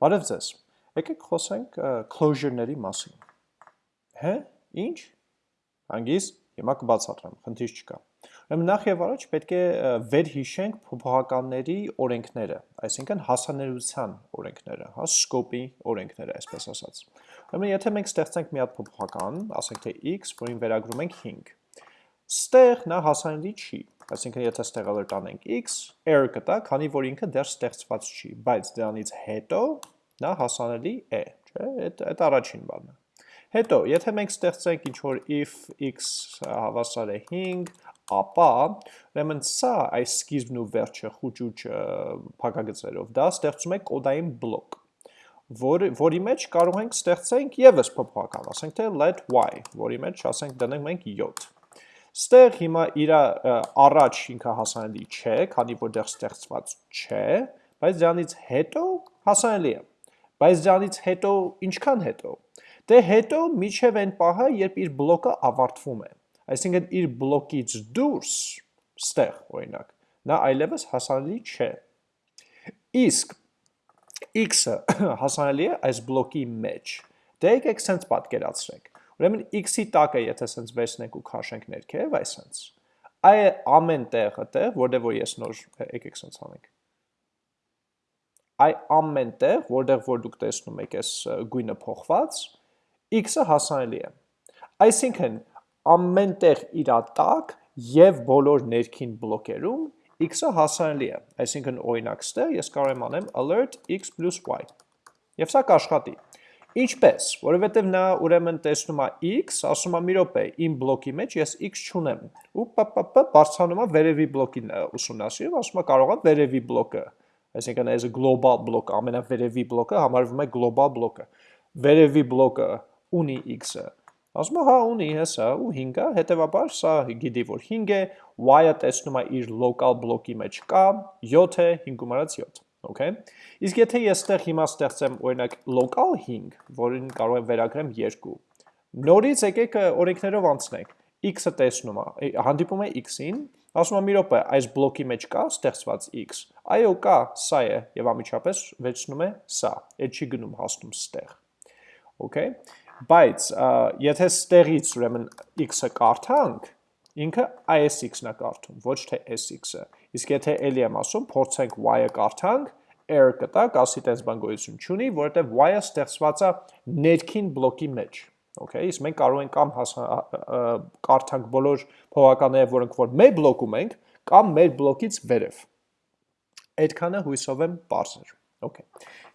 Բարև ձեզ։ Եկեք խոսենք closure-ների մասին։ Հե, ինչ։ Հանգիստ, հիմա կբացատրեմ, խնդիր չկա։ Ուրեմն նախ եւ առաջ պետք է վերհիշենք փոփոխականների օրենքները, այսինքն հասանելիության օրենքները, հա, scope-ի օրենքները, այսպես ասած։ Ուրեմն եթե մենք ստեղծենք մի հատ փոփոխական, ասենք թե x, որին վերագրում ենք 5, ստեղ նա հասանելի չի, այսինքն եթե ստեղը տանենք x, error կտա, քանի որ ինքը դեռ ստեղծված չի, բայց դրանից հետո նա հասանելի է, չէ, այդ այդ առաջին բանը։ Հետո, եթե մենք ստեղծենք ինչ-որ if x հավասար է 5, ապա ուրեմն սա այս սկիզբն ու վերջը խուճուճ փակագծերով դա ստեղծում է կոդային բլոկ որ, որի մեջ կարող ենք ստեղծենք եւս փոփոխական, ասենք թե let y, որի մեջ ասենք դնենք մենք 7։ Ստեղ հիմա իր առաջ ինքը հասանելի չէ, քանի որ դեռ ստեղծված չէ, բայց դրանից հետո հասանելի է։ Բայց դրանից հետո ինչքան հետո։ Դե հետո միջև այն պահը, երբ իր բլոկը ավարտվում է։ Այսինքն իր բլոկից դուրս, ստեղ օրինակ, նա այլևս հասանելի չէ։ Իսկ x-ը հասանելի է այս բլոկի մեջ։ Դե եկեք սենց պատկերացրեք։ Ուրեմն x-ի տակը եթե սենց վերցնենք ու քաշենք ներքև, այսպես։ Այ ամեն տեղը տեղ, որտեղ որ ես նոր եկեք սենց անենք այ ամեն տեղ, որտեղ որ դուք տեսնում եք այս գույնը փոխված, x-ը հասանելի է։ Այսինքն ամեն տեղ իր տակ եւ բոլոր ներքին բլոկերում x-ը հասանելի է։ Այսինքն օրինակ ստեղ ես կարող եմ անեմ alert x y։ Եվ սա կաշխատի։ Ինչպես, որովհետև նա ուրեմն տեսնում է x, ասում է մի րոպե, իմ բլոկի մեջ ես x չունեմ։ Ու պպ բարձրանում է վերևի բլոկին ուսումնասիրում, ասում է կարող է վերևի բլոկը այսինքն այս global բլոկը, ամենավերևի բլոկը համարվում է global բլոկը։ Վերևի բլոկը ունի x-ը։ Ասում է հա ունի հեսա ու 5-ը, հետևաբար սա գիտի որ 5 է, y-ը տեսնում է իր local բլոկի մեջ կա, 7 է, 5 մարած 7, okay։ Իսկ եթե ես ստեղ հիմա ստեղծեմ օրինակ local 5, որին կարող եմ վերագրեմ 2, նորից եկեք օրենքներով անցնենք, x-ը տեսնում է, հանդիպում է x-ին, Ասում եմ մի րոպե, այս բլոկի մեջ կա ստեղծված x։ Այո, կա, սա է եւ ամիջապես վերցնում է սա։ Այդ չի գնում հասնում ստեղ։ Okay։ Բայց եթե ստեղից ուրեմն x-ը կարդանք, ինքը ASX-ն է կարդում, ոչ թե SX-ը։ Իսկ եթե ելի եմ ասում, փորձենք y-ը կարդանք, error կտա, կասի տես բան գոյություն չունի, որովհետև y-ը ստեղծված է ներքին բլոկի մեջ։ Okay, իսկ մենք կարող ենք կամ կարդանք բոլոր փողականները, որոնք որ մեր բլոկում ենք, կամ մեր բլոկից վերև։ Այդքանը հույսով եմ բարձր։ Okay։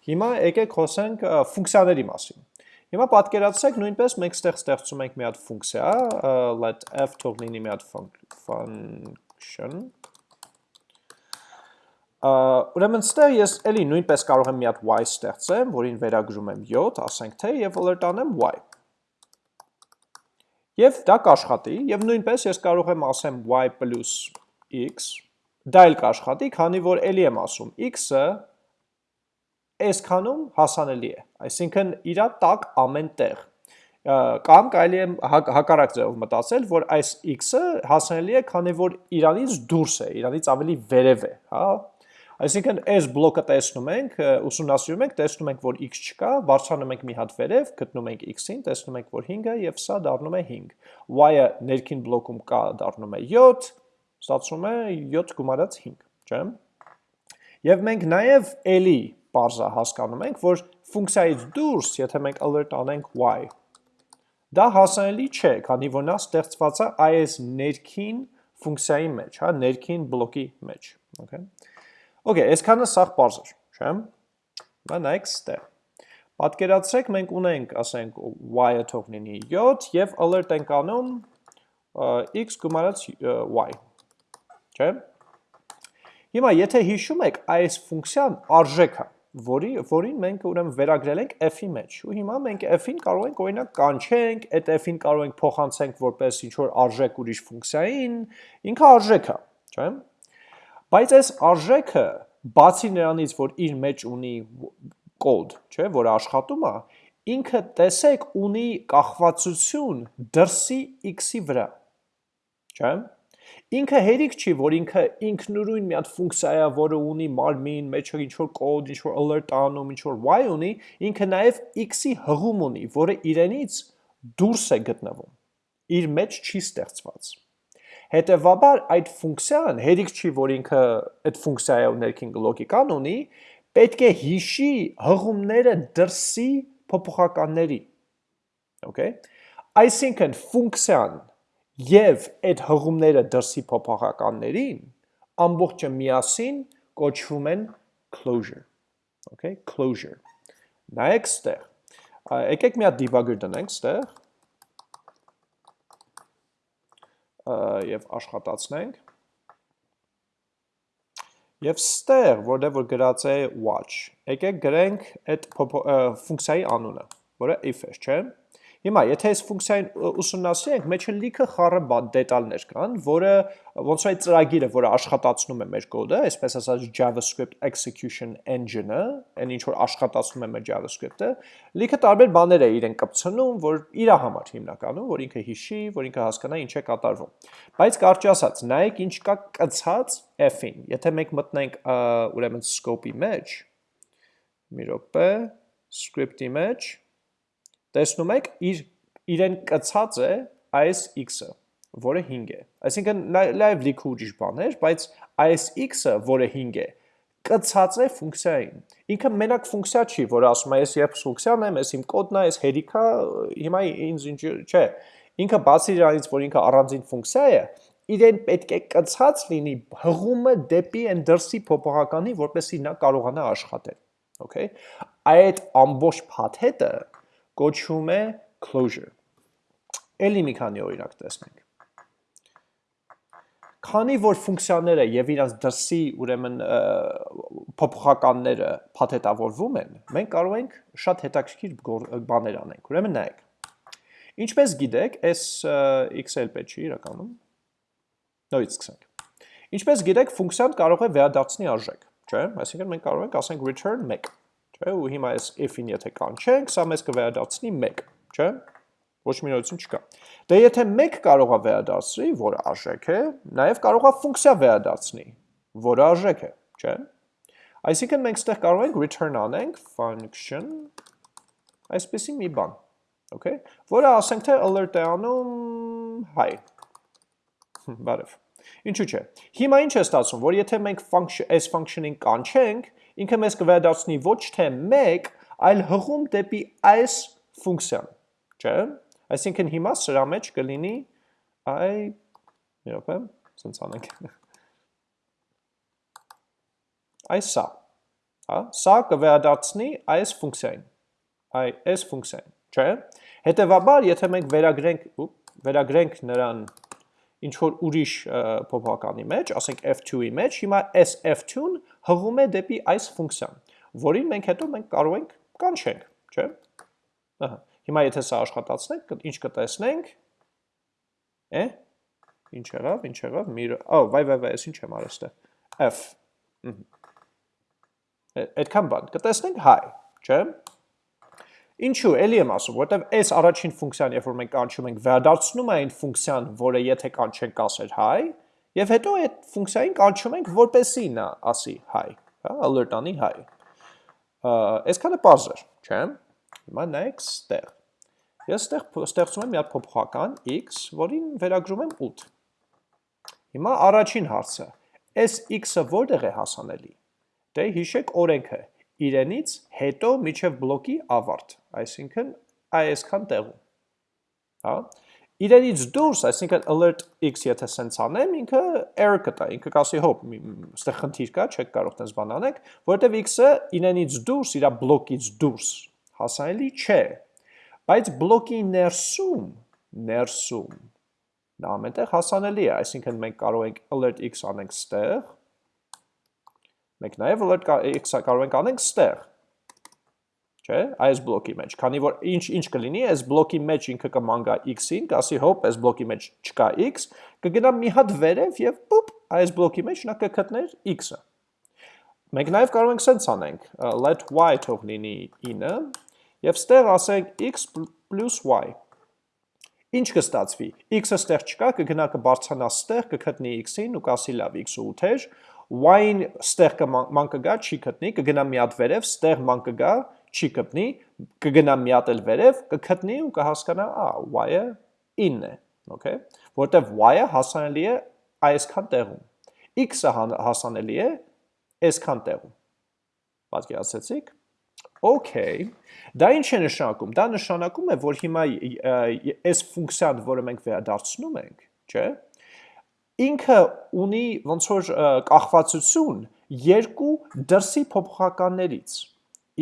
Հիմա եկեք խոսենք ֆունկցիաների մասին։ Հիմա պատկերացրեք նույնպես մենք ստեղ ստեղծում ենք մի հատ ֆունկցիա, let f թող լինի մի հատ function Ուրեմն ստեղ ես էլի նույնպես կարող եմ մի հատ y ստեղծեմ, որին վերագրում եմ 7, ասենք թե, եւ alert անեմ y։ Եվ դա կաշխատի, եւ նույնպես ես կարող եմ ասեմ y plus x, դա էլ կաշխատի, քանի որ էլի եմ ասում, x-ը այսքանում հասանելի է, այսինքն իրա տակ ամեն տեղ, կամ կարելի է հակառակ ձևով մտածել, որ այս x-ը հասանելի է, քանի որ իրանից դուրս է, իրանից ավելի վերև է, հա, Այսինքն այս բլոկը տեսնում ենք, ուսումնասիրում ենք, տեսնում ենք, որ x չկա, բարձրանում ենք մի հատ վերև, գտնում ենք x-ին, տեսնում ենք, որ 5-ը եւ սա դառնում է 5։ y-ը ներքին բլոկում կա, դառնում է 7, ստացվում է 7 գումարած 5, չէ՞։ Եվ մենք նաեւ էլի parza հասկանում ենք, որ ֆունկցիայից դուրս, եթե մենք alert անենք y, դա հասանելի չէ, քանի որ նա ստեղծված է այս ներքին ֆունկցիայի մեջ, հա, ներքին բլոկի մեջ, okay։ Okay, այսքանը սաղ պարզ էր, չէ՞։ Բա նայեք ստեղ։ Պատկերացրեք մենք ունենք, ասենք, y-ը թող լինի 7 եւ alert ենք անում x գումարած y։ Չէ՞։ Հիմա եթե հիշում եք, այս ֆունկցիան արժեքը, որի որին մենք ուրեմն վերագրել ենք f-ի մեջ։ Ու հիմա մենք f-ին կարող ենք օրինակ կանչենք, այդ f-ին կարող ենք փոխանցենք որպես ինչ որ արժեք ուրիշ ֆունկցիային, ինքը արժեք է, չէ՞։ Բայց այս արժեքը, բացի նրանից, որ իր մեջ ունի կոդ, չէ, որ աշխատում է, ինքը տեսեք ունի կախվածություն դրսի x-ի վրա։ Չէ՞։ Ինքը հերիք չի, որ ինքը ինքնուրույն մի հատ ֆունկցիա որը ունի մարմին, մեջը ինչ որ կոդ, ինչ որ alert անում, ինչ որ y ունի, ինքը նաև x-ի հղում ունի, որը իրենից դուրս է գտնվում։ Իր մեջ չի ստեղծված։ Հետևաբար այդ ֆունկցիան հերիք չի, որ ինքը այդ ֆունկցիայի ներքին լոգիկան ունի, պետք է հիշի հղումները դրսի փոփոխականների։ Okay։ Այսինքն ֆունկցիան եւ այդ հղումները դրսի փոփոխականներին ամբողջը միասին կոչվում են closure։ Okay, closure։ Նայեք ստեղ։ Եկեք մի հատ debugger դնենք ստեղ եւ աշխատացնենք։ Եվ ստեղ, որտեղ որ գրած է watch, եկեք գրենք այդ ֆունկցիայի անունը, որը if է, չէ՞։ Հիմա, եթե այս ֆունկցիային ուսումնասիրենք, մեջը լիքը խառը դետալներ կան, որը ոնց որ այդ ծրագիրը, որը աշխատացնում է մեր կոդը, այսպես ասած JavaScript execution engine-ը, այն ինչ որ աշխատացնում է մեր JavaScript-ը, լիքը տարբեր բաներ է իրեն կպցնում, որ իր համար հիմնականում, որ ինքը հիշի, որ ինքը հասկանա ինչ է կատարվում։ Բայց կարճ ասած, նայեք ինչ կա կցած f-ին։ Եթե մենք մտնենք ուրեմն scope-ի մեջ, մի րոպե, script-ի մեջ, տեսնում եք, իր իրեն կցած է այս x-ը, որը 5 է։ Այսինքն լայվ լիքը ուրիշ բաներ, բայց այս x-ը, որը 5 է, կցած է ֆունկցիային։ Ինքը մենակ ֆունկցիա չի, որ ասում է, ես երբ ֆունկցիան եմ, ես իմ կոդն է, ես հերիքա, հիմա ինձ ինչ չէ։ Ինքը բացի դրանից, որ ինքը առանձին ֆունկցիա է, իրեն պետք է կցած լինի հղումը դեպի այն դրսի փոփոխականի, որպեսզի նա կարողանա աշխատել։ Okay։ Այդ ամբողջ փաթեթը կոչվում է closure։ Էլի մի քանի օրինակ տեսնենք։ Քանի որ ֆունկցիաները եւ իրանց դրսի ուրեմն փոփոխականները փաթեթավորվում են, մենք կարող ենք շատ հետաքրքիր բաներ անենք։ Ուրեմն նայեք։ Ինչպես գիտեք, այս XL պետք չի իրականում։ Նորից սկսենք։ Ինչպես գիտեք, ֆունկցիան կարող է վերադարձնի արժեք, չէ՞։ Այսինքն մենք կարող ենք ասենք return 1 չէ, ու հիմա այս if-ին եթե կանչենք, սա մեզ կվերադարձնի 1, չէ, ոչ մի նորություն չկա։ Դե եթե 1 կարող է վերադարձնի, որը արժեք է, նաև կարող է ֆունկցիա վերադարձնի, որը արժեք է, չէ։ Այսինքն մենք ստեղ կարող ենք return անենք function այսպեսի մի բան, okay, որը ասենք թե alert է անում hi։ Բարև։ Ինչու՞ չէ։ Հիմա ինչ է ստացվում, որ եթե մենք այս function-ին կանչենք, ինքը մեզ կվերադարձնի ոչ թե 1, այլ հղում դեպի այս ֆունկցիան, չէ՞։ Այսինքն հիմա սրա մեջ կլինի այ մի րոպե, սենց անենք։ Այս սա, հա, սա կվերադարձնի այս ֆունկցիային, այ այս ֆունկցիային, չէ՞։ Հետևաբար, եթե մենք վերագրենք, վերագրենք նրան ինչ որ ուրիշ փոփոխականի մեջ, ասենք f2-ի մեջ, հիմա այս f2-ն հղում է դեպի այս ֆունկցիան, որին մենք հետո մենք կարող ենք կանչենք, չէ՞։ Ահա։ Հիմա եթե սա աշխատացնենք, ինչ կտեսնենք։ Է։ Ինչ եղավ, ինչ եղավ, մի Օ, վայ, վայ, վայ, ես ինչ եմ արել ստե։ F։ Այդքան բան, կտեսնենք hi, չէ՞։ Ինչու, էլի եմ ասում, որտեվ այս առաջին ֆունկցիան, երբ որ մենք կանչում ենք, վերադարձնում է այն ֆունկցիան, որը եթե կանչենք ասեր hi, եւ հետո այդ ֆունկցիային կանչում ենք, որպեսի նա ասի hi, հա, alert անի hi։ Այսքանը པարզ է, չէ՞։ Հիմա նայեք ստեղ։ Ես ստեղ ստեղծում եմ մի հատ փոփոխական x, որին վերագրում եմ 8։ Հիմա առաջին հարցը, այս x-ը որտեղ է հասանելի։ Դե հիշեք օրենքը, իրենից հետո միջև բլոկի ավարտ, այսինքն այսքան տեղում։ Հա? Իրենից դուրս, այսինքն alert x եթե սենց անեմ, ինքը error կտա, ինքը կասի հոպ, ստեղ խնդիր կա, չեք կարող տես բան անեք, որովհետև x-ը իրենից դուրս, իր բլոկից դուրս հասանելի չէ։ Բայց բլոկի ներսում, ներսում նա ամենտեղ հասանելի է, այսինքն մենք կարող ենք alert x անենք ստեղ, Մենք նաև alert կարող ենք անենք ստեղ։ Չէ, այս բլոկի մեջ, քանի որ ինչ ինչ կլինի, այս բլոկի մեջ ինքը կմանգա x-ին, կասի հոպ, այս բլոկի մեջ չկա x, կգնա մի հատ վերև եւ պուպ, այս բլոկի մեջ նա կգտներ x-ը։ Մենք նաև կարող ենք սենց անենք, let y թող լինի 9 եւ ստեղ ասենք x + y։ Ինչ կստացվի։ X-ը ստեղ չկա, կգնա կբարձրանա ստեղ, կգտնի X-ին ու կասի լավ X-ը 8 էր, Y-ին ստեղ ման կգա, չի գտնի, կգնա մի հատ վերև, ստեղ ման կգա, չի գտնի, կգնա մի հատ էլ վերև, կգտնի ու կհասկանա, ա, Y-ը 9 է, okay, որտեվ Y-ը հասանելի է այսքան տեղում։ X-ը հասանելի է այսքան տեղում։ Պատկերացեցիք։ Okay, դա ինչ է նշանակում։ Դա նշանակում է, որ հիմա այս ֆունկցիան, որը մենք վերադարձնում ենք, չէ՞, ինքը ունի ոնց որ կախվածություն երկու դրսի փոփոխականներից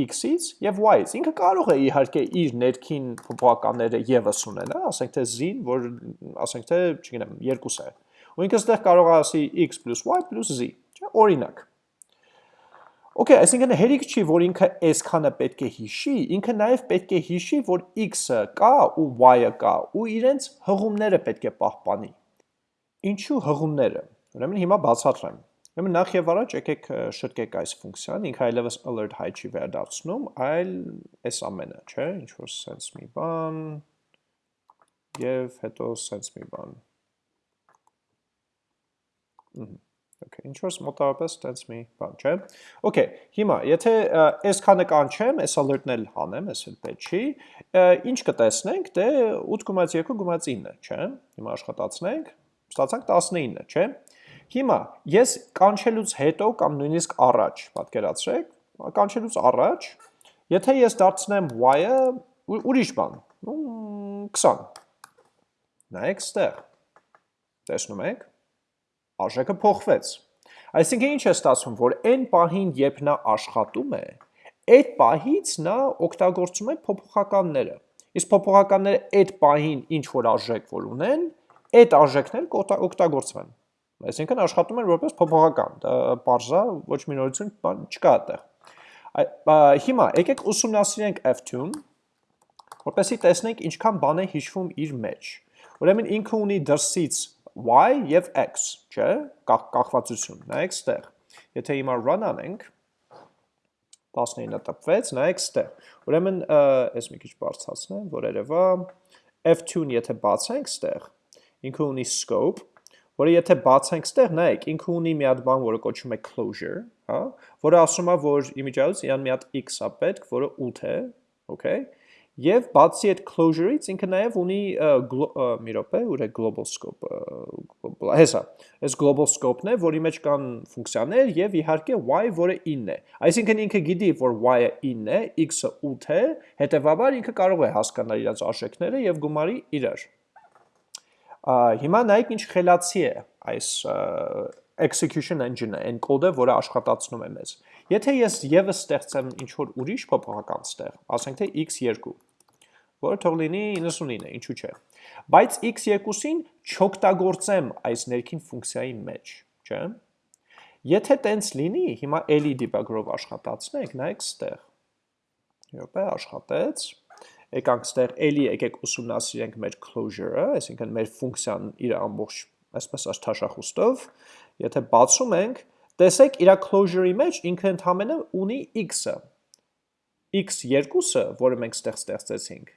x-ից եւ y-ից։ Ինքը կարող է իհարկե իր ներքին փոփոխականները եւս ունենա, ասենք թե z-ին, որ ասենք թե, չգիտեմ, 2 է։ Ու ինքը ստեղ կարող է ասի x + y + z, չէ՞, օրինակ։ Okay, այսինքն հերիք չի, որ ինքը այսքանը պետք է հիշի, ինքը նաև պետք է հիշի, որ x-ը կա ու y-ը կա ու իրենց հղումները պետք է պահպանի։ Ինչու հղումները։ Ուրեմն հիմա բացատրեմ։ Ուրեմն նախ եւ առաջ եկեք շտկեք այս ֆունկցիան, ինքը այլևս alert high չի վերադարձնում, այլ այս ամենը, չէ՞, ինչ որ sense մի բան եւ հետո sense մի բան։ Ահա Okay, ինչ որ մոտավորապես տենց մի բան, չէ։ Okay, հիմա, եթե այս քանը կանչեմ, այս alert-ն էլ հանեմ, այս էլ պետք չի, ինչ կտեսնենք, դե 8.2 գումած 9, չէ։ Հիմա աշխատացնենք, ստացանք 19, չէ։ Հիմա, ես կանչելուց հետո կամ նույնիսկ առաջ, պատկերացրեք, կանչելուց առաջ, եթե ես դարձնեմ y-ը ուրիշ բան, 20, նայեք ստեղ, տեսնում եք, արժեքը փոխվեց։ Այսինքն ինչ է ստացվում, որ այն պահին, երբ նա աշխատում է, այդ պահից նա օգտագործում է փոփոխականները։ Իսկ փոփոխականները այդ պահին ինչ որ արժեք որ ունեն, այդ արժեքներ կօգտագործվեն։ Այսինքն աշխատում են որպես փոփոխական, դա parza ոչ մի նորություն բան չկա այդտեղ։ Հիմա եկեք ուսումնասիրենք f2-ն, որպեսզի տեսնենք ինչքան բան է հիշվում իր մեջ։ Ուրեմն ինքը ունի դրսից y եւ x, չէ՞, կախվածություն, նայեք ստեղ։ Եթե հիմա run անենք, 19-ը տպվեց, նայեք ստեղ։ Ուրեմն, այս մի քիչ բարձրացնեմ, որ երևա F2-ն եթե բացենք ստեղ, ինքը ունի scope, որը եթե բացենք ստեղ, նայեք, ինքը ունի մի հատ բան, որը կոչվում է closure, հա, որը ասում է, որ իմիջիայից իրան մի հատ x-a պետք, որը 8 է, okay, Եվ բացի այդ closure-ից ինքը նաև ունի մի րոպե, ուր է global scope, հեսա, այս global scope-ն է, որի մեջ կան ֆունկցիաներ եւ իհարկե y, որը 9 է։ Այսինքն ինքը գիտի, որ y-ը 9 է, x-ը 8 է, հետեւաբար ինքը կարող է հասկանալ իրաց արժեքները եւ գումարի իրար։ Հիմա նայեք ինչ խելացի է այս execution engine-ը, կոդը, որը աշխատացնում է մեզ։ Եթե ես եւս ստեղծեմ ինչ որ ուրիշ փոփոխական ստեղ, ասենք թե x2, որը թող լինի 99, ինչու՞ չէ։ Բայց x2-ին չօգտագործեմ այս ներքին ֆունկցիայի մեջ, չէ՞։ Եթե տենց լինի, հիմա էլի debugger-ով աշխատացնենք, նայեք ստեղ։ Յոպե աշխատեց։ Եկանք ստեղ էլի եկեք ուսումնասիրենք մեր closure-ը, այսինքն մեր ֆունկցիան իր ամբողջ այսպես աշխաշախուստով, եթե բացում ենք, Տեսեք, իր closure-ի մեջ ինքը ընդհանրապես ունի x-ը։ x2-ը, որը մենք ստեղ ստեղծեցինք,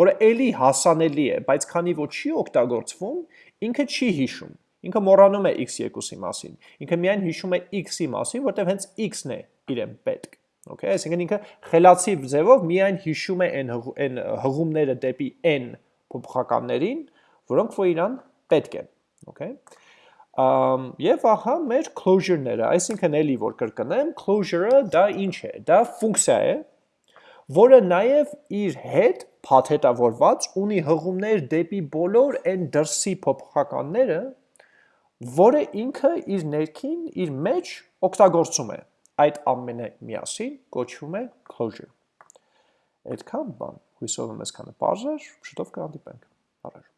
որը ելի հասանելի է, բայց քանի որ չի օգտագործվում, ինքը չի հիշում։ Ինքը մոռանում է x2-ի մասին։ Ինքը միայն հիշում է x-ի մասին, որտեղ հենց x-ն է իրեն պետք։ Okay, այսինքն ինքը խելացի ձևով միայն հիշում է այն այն հղումները դեպի n փոփոխականներին, որոնք որ իրան պետք են։ Okay? Եվ ահա մեր closure-ները, այսինքն էլի որ կրկնեմ, closure-ը դա ինչ է, դա ֆունկցիա է, որը նաև իր հետ փաթեթավորված ունի հղումներ դեպի բոլոր այն դրսի փոփոխականները, որը ինքը իր ներքին, իր մեջ օգտագործում է։ Այդ ամենը միասին կոչվում է closure։ Այդքան բան, հույսով եմ այսքանը բարձր, շուտով կհանդիպենք։ Առաջ